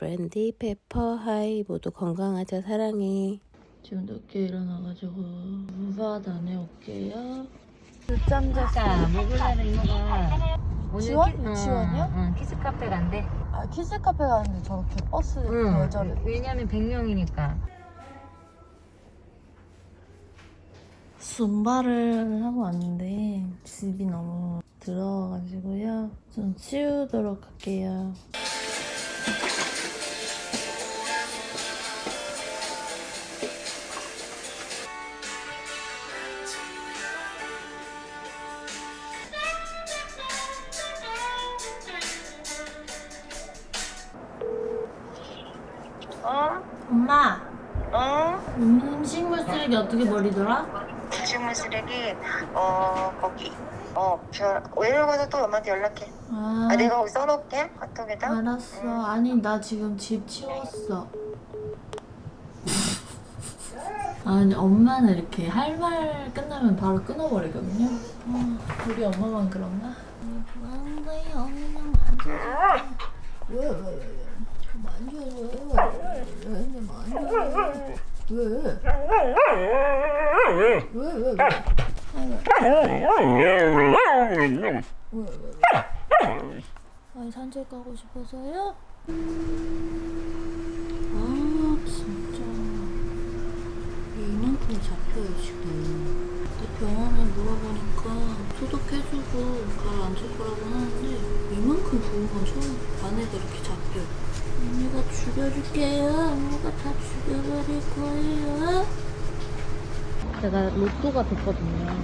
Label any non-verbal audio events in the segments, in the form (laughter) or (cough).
브랜디, 페퍼, 하이 모두 건강하자 사랑해. 지금 늦게 일어나가지고 줌바 다녀올게요. 늦잠 아까 먹으려는 오늘 지원? 키- 응, 지원이요? 응, 키스 카페 간대. 아 키즈 카페 가는데 저렇게 버스 응. 여자를 왜냐면 100명이니까. 줌바를 하고 왔는데 집이 너무 더러워가지고요. 좀 치우도록 할게요. 쓰레기 어떻게 버리더라? 음식물 쓰레기 어 거기 어 저, 오늘 가서 또 엄마한테 연락해 아, 아 내가 거기 써놓을게 카톡에다 알았어. 아니 나 지금 집 치웠어. 아니 엄마는 이렇게 할 말 끝나면 바로 끊어버리거든요. 아, 우리 엄마만 그런가? 만져요, 그냥 만져줘. 왜, 왜, 왜, 왜? 만져줘. 왜, 왜, 만져줘. 왜? 왜, 왜, 왜? 왜, 왜, 왜? 아니 산책 가고 싶어서요? 아 진짜 이만큼 잡혀요 지금 병원에 물어보니까 소독해주고 가라앉을 거라고 하는데 이만큼 부은 건 처음 안에가 이렇게 잡혀. 언니가 죽여줄게요. 언니가 다 죽여버릴 거예요. 제가 로또가 됐거든요.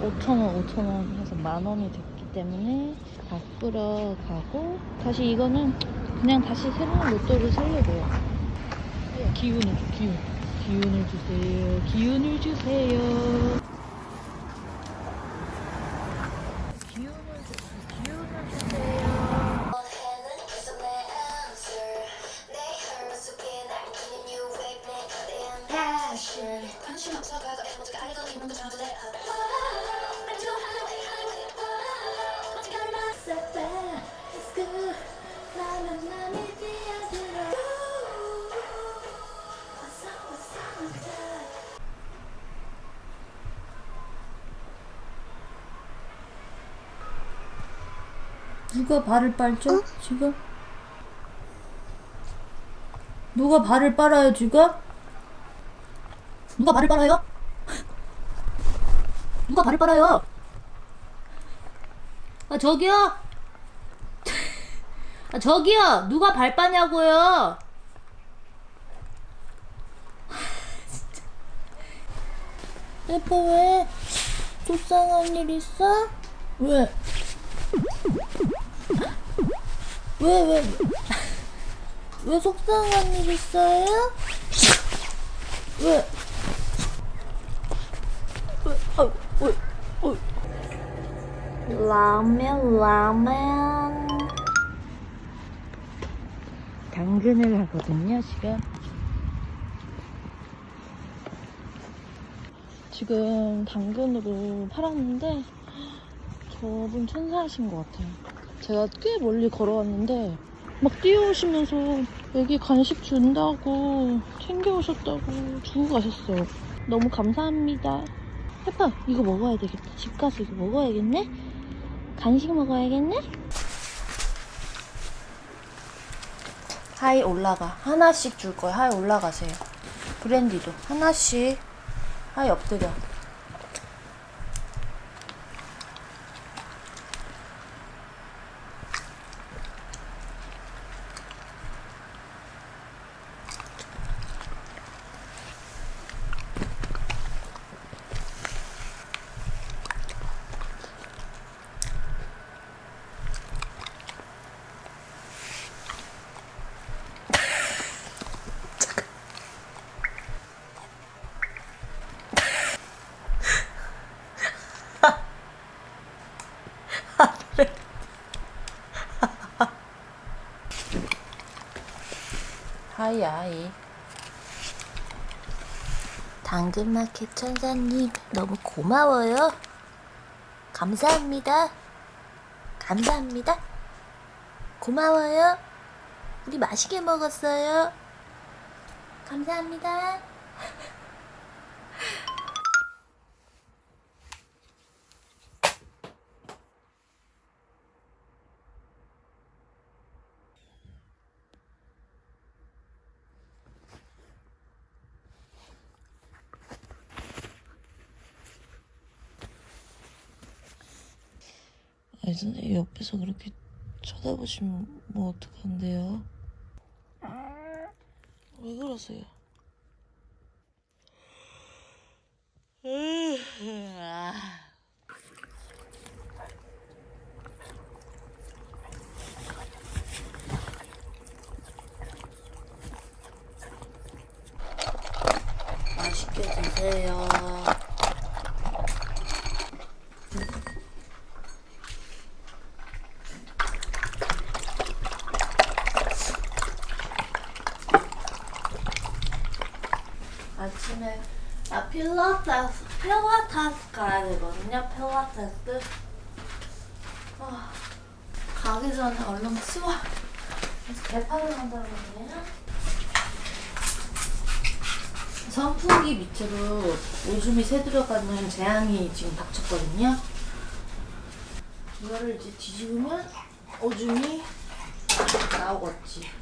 5천원 5천원 해서 만원이 됐기 때문에 바꾸러 가고 다시 이거는 그냥 다시 새로운 로또를 살려고요. 기운을 줘 기운. 기운을 주세요. 기운을 주세요 누가 발을 빨죠 지금? 누가 발을 빨아요 지금? 누가 발을 빨아요? 누가 발을 빨아요? 아 저기요? 아 저기요 누가 발 빠냐고요? 예뻐 왜? 속상한 일 있어? 왜? 왜, 왜, 왜 속상한 일 있어요? (laughs) 왜? 라면, 라면. 당근을 하거든요, 지금. 지금 당근으로 팔았는데 저분 천사하신 것 같아요. 제가 꽤 멀리 걸어왔는데 막 뛰어오시면서 여기 간식 준다고 챙겨오셨다고 주고 가셨어요. 너무 감사합니다. 해파 이거 먹어야 되겠다. 집 가서 이거 먹어야겠네? 간식 먹어야겠네? 하이 올라가. 하나씩 줄 거야. 하이 올라가세요. 브랜디도 하나씩. 하이 엎드려. 하이 하이. 당근마켓 천사님 너무 고마워요. 감사합니다. 감사합니다. 고마워요. 우리 맛있게 먹었어요. 감사합니다. 아니 선생님 옆에서 그렇게 쳐다보시면 뭐 어떡한데요? 왜 그러세요? 맛있게 드세요. 아침에 아 필라테스 필라테스 가야 되거든요. 필라테스. 아, 가기 전에 얼른 치워. 개판을 그러네요. 선풍기 밑으로 오줌이 새들어가는 재앙이 지금 닥쳤거든요. 이거를 이제 뒤집으면 오줌이 나오겠지.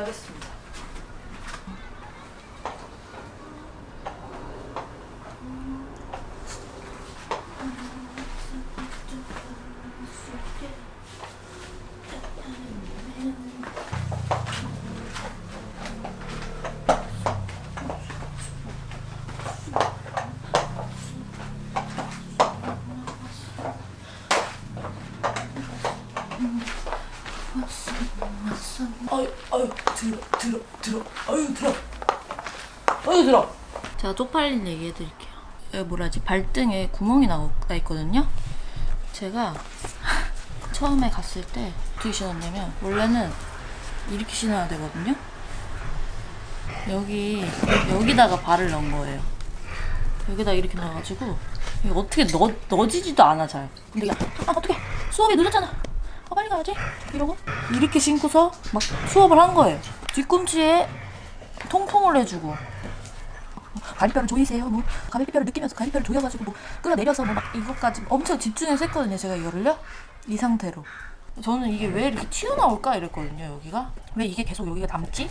하겠습니다. 아유 아유 들어 들어 들어 아유 들어 아유 들어 제가 쪽팔린 얘기 해드릴게요. 여기 뭐라지 발등에 구멍이 나, 나 있거든요. 제가 (laughs) 처음에 갔을 때 어떻게 신었냐면 원래는 이렇게 신어야 되거든요. 여기 여기다가 발을 넣은 거예요. 여기다 이렇게 넣어가지고 이게 어떻게 넣 넣어지지도 않아 잘. 근데 이게 아 어떻게 수업이 늦었잖아. 아 빨리 가야지 이러고 이렇게 신고서 막 수업을 한 거예요. 뒤꿈치에 통풍을 해주고 갈비뼈를 조이세요. 뭐 갈비뼈를 느끼면서 갈비뼈를 조여가지고 뭐 끌어내려서 뭐 막 이것까지 엄청 집중해서 했거든요. 제가 이거를요. 이 상태로. 저는 이게 왜 이렇게 튀어나올까 이랬거든요. 여기가 왜 이게 계속 여기가 남지?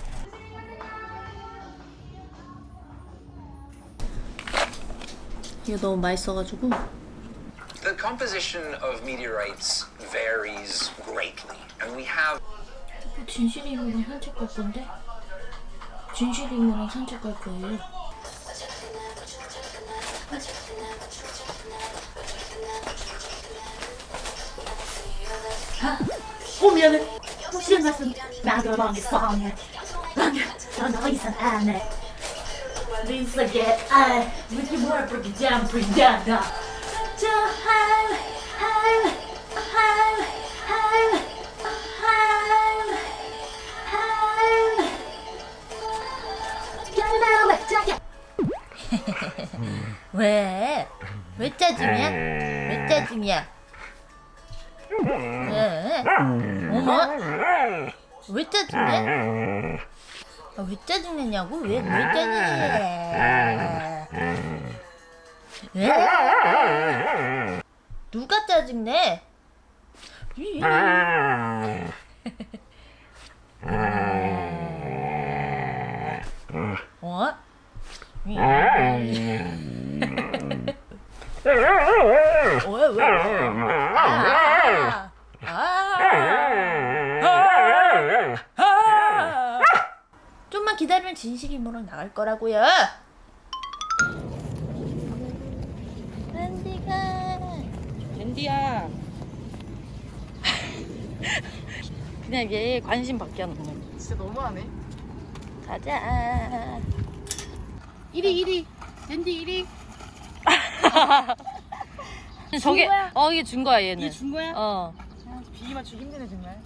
이게 너무 맛있어가지고 The composition of meteorites varies greatly, and we have 진실이 이모랑 산책 갈 건데 진실이 이모랑 산책 갈 거예요. 어 미안해. 무슨 말씀? 안해. 뭘 그렇게 잠프리다가 저 하이 하이 하이 하이 하이 하이 야나 자야 왜? 왜 짜증이야? 왜 짜증이야? 왜? 어머? 왜 짜증내? 아, 왜 짜증내냐고? 왜, 왜 짜증내? 왜? 누가 짜증내? 어? 왜, 왜? 아, 아, 아. 좀만 기다리면 진실이 모랑 나갈 거라고요. 랜디가 랜디야 (laughs) 그냥 얘 관심 받게 하는 거. 진짜 너무하네 가자. 1위 1위 랜디 1위 (laughs) 저게 어 이게 준 거야 얘는. 이게 준 거야? 어. 비기 맞추기 힘드네 정말.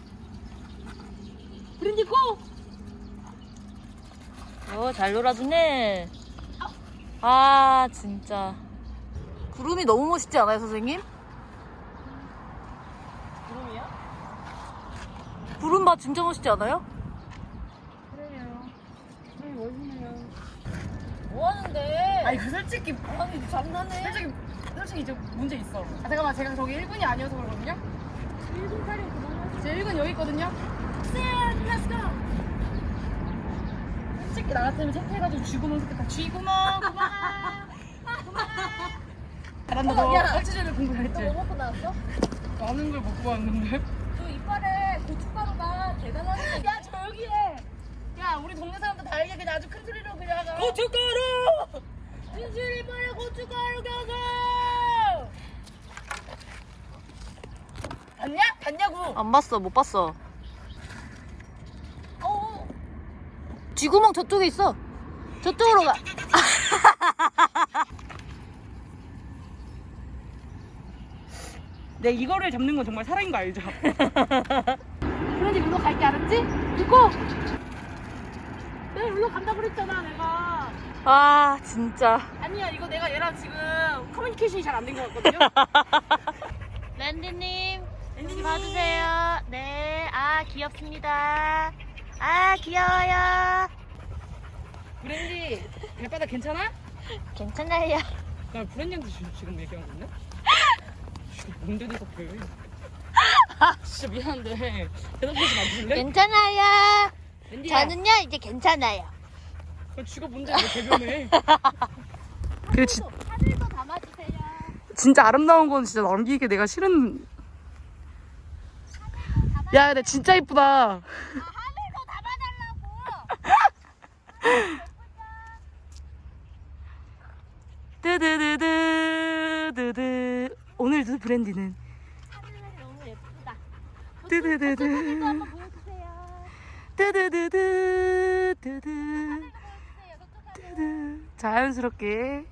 브랜디 고! 어잘 놀아주네. 아 진짜. 구름이 너무 멋있지 않아요, 선생님? 구름이야? 구름바 진짜 멋있지 않아요? 뭐 하는데? 아니 그 솔직히 아니 장난해. 솔직히 솔직히 이제 문제 있어. 아 잠깐만 제가 저기 1군이 아니어서 그러거든요. 1군 타령 그만하세요. 제 1군 여기 있거든요. 쌤, go. 솔직히 나 같으면 체크해가지고 쥐구멍 좋겠다. 쥐구멍 그만. 잘한다 너. 얼추전에 공부 잘했지. 뭐 먹고 나왔어? 많은 걸 먹고 왔는데. 저 이빨에 고춧가루가 대단하네. 야 조용히 해. 야 우리 동네 사람들 다 알게 그냥 아주 큰 소리로 그냥. 고춧가루! 진실 이빨에 고춧가루 껴서! 봤냐? 봤냐고. 안 봤어, 못 봤어. 쥐구멍 저쪽에 있어. 저쪽으로 가. 내 이거를 잡는 건 정말 사랑인 거 알죠? (laughs) 브랜디 일로 갈게 알았지? 듣고 내가 일로 간다 그랬잖아 내가 아, 진짜. 아니야 이거 내가 얘랑 지금 커뮤니케이션이 잘 안 된 것 같거든요 (laughs) 랜디님, 봐주세요. 네, 아, 귀엽습니다. 아, 귀여워요. 브랜디 발바닥 괜찮아? 괜찮아요. 나 브랜디한테 지- 지금 얘기한 건데? 뭔데 네가 그래 진짜 미안한데 대답하지 마줄래? 괜찮아요. 랜디야 저는요, 이제 괜찮아요. 그 쥐가 뭔데 왜 대변해 (laughs) 그 지, 하늘도 담아주세요. 진짜 아름다운 건 진짜 남기기 내가 싫은 야 근데 진짜 이쁘다 하늘도 담아달라고. 뜨드드드드드 오늘도 브랜디는 너무 예쁘다. 저쪽 하늘. 뜨드 (laughs) 자연스럽게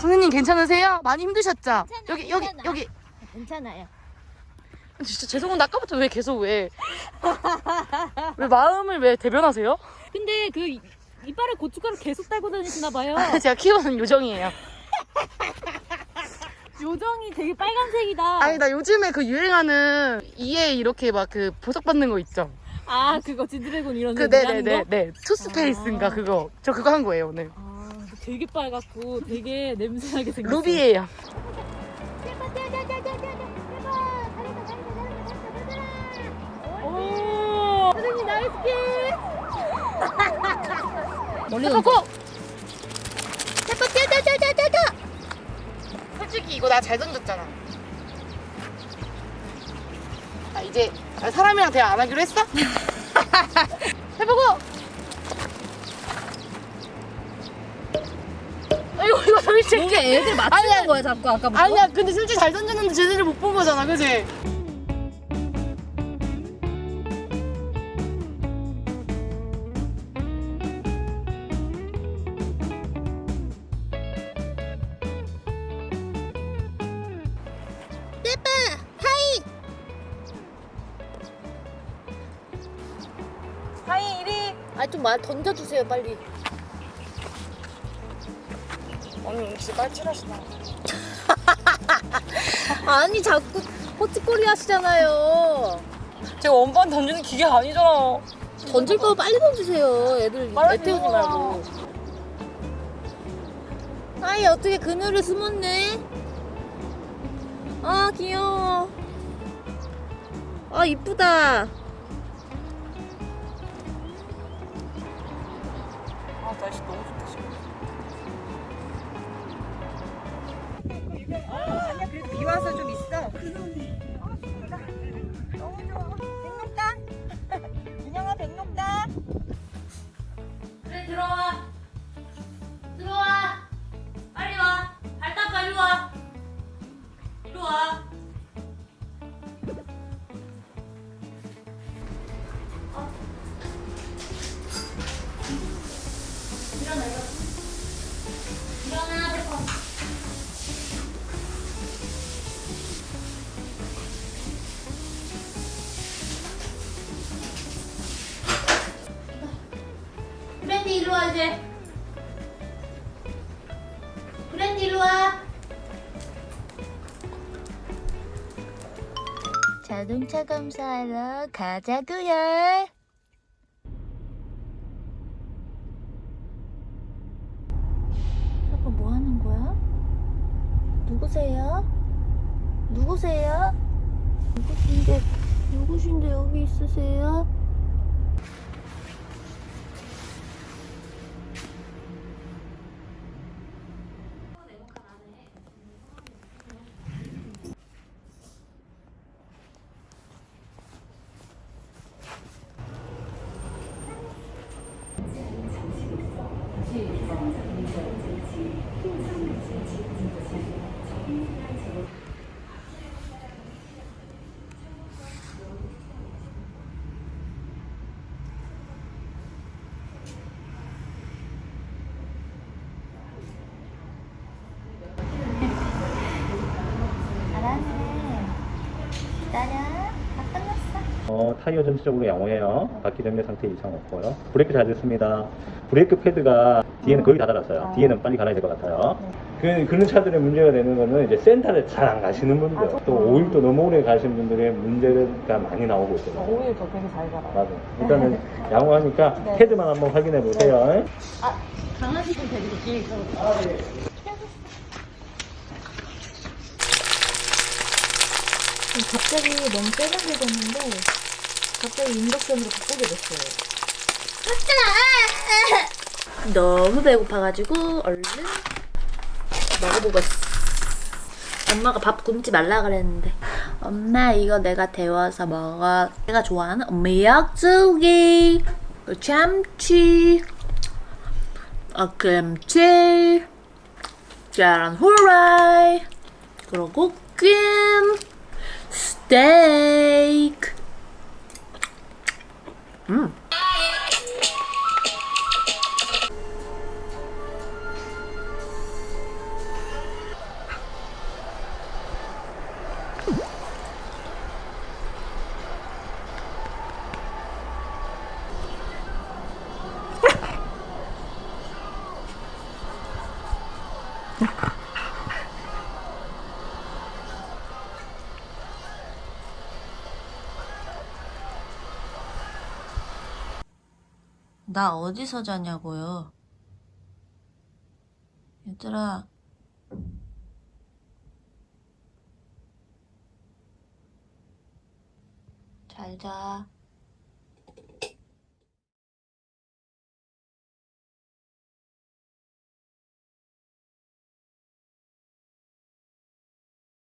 선생님 괜찮으세요? 많이 힘드셨죠? 여기 여기 괜찮아. 여기 괜찮아요. 진짜 죄송한데 아까부터 왜 계속 왜 (laughs) 왜 마음을 왜 대변하세요? 근데 그 이- 이빨에 고춧가루 계속 달고 다니시나 봐요. (laughs) 제가 키우는 요정이에요. 요정이 되게 빨간색이다. 아니 나 요즘에 그 유행하는 이에 이렇게 막 그 보석 받는 거 있죠. 아 그거 지드래곤 이런 그? 네네네 네 투스페이스인가 그거 저 그거 한 거예요 오늘. 아 되게 빨갛고 되게 냄새나게 생겼어. 루비예요. 오. 선생님 nice kick. 멀리 go 제발 뛰어 뛰어 뛰어 뛰어 솔직히 이거 나 잘 던졌잖아. 아 이제 사람이랑 대화 안 하기로 했어? (laughs) 해보고. 이거 이거 솔직히 이게 애들 맞추는 거야 자꾸 아까부터 아니야 근데 솔직히 잘 던졌는데 제대로 못본 거잖아 그지? 아좀 말 던져주세요 빨리. 언니 진짜 빨칠하시다 (laughs) 아니 자꾸 호치꼬리 하시잖아요. 제가 원반 던지는 기계가 아니잖아. 던질 거 빨리 던지세요 애들. 빨리 애 태우지. 말고. 아이 어떻게 그늘에 숨었네? 아 귀여워. 아 이쁘다 날씨 너무 좋다 지금 아니야 그래도 비 와서 좀 있어 너무 좋아 백록당 인형아 백록당 그래, 들어와. 들어와. 빨리 와. 발 닦아, 이리 와. 이리 와. 2차 검사하러 가자구요 이거 뭐하는 거야? 누구세요? 누구세요? 누구신데 누구신데 여기 있으세요? 타이어 전체적으로 양호해요. 바퀴 정렬 상태 이상 없고요. 브레이크 잘 됐습니다. 브레이크 패드가 뒤에는 거의 다 달았어요. 뒤에는 빨리 갈아야 될 것 같아요. 그, 그런 차들의 문제가 되는 거는 이제 센터를 잘 안 가시는 분들, 또 오일도 너무 오래 가시는 분들의 문제가 많이 나오고 있어요. 오일도 되게 잘 갈아요. 맞아. 일단은 (laughs) 양호하니까 패드만 한번 확인해 보세요. 강아지들 데리고 뒤에 있어. 갑자기 너무 세련되졌는데 갑자기 인덕션으로 바꾸게 됐어요. 너무 배고파가지고 얼른 먹어보겠어. 엄마가 밥 굶지 말라 그랬는데 엄마 이거 내가 데워서 먹어. 내가 좋아하는 그 참치, 어, 김치, 계란 후라이, 그리고 찜. 스테이크. 음. (laughs) 나 어디서 자냐고요? 얘들아. 잘 자.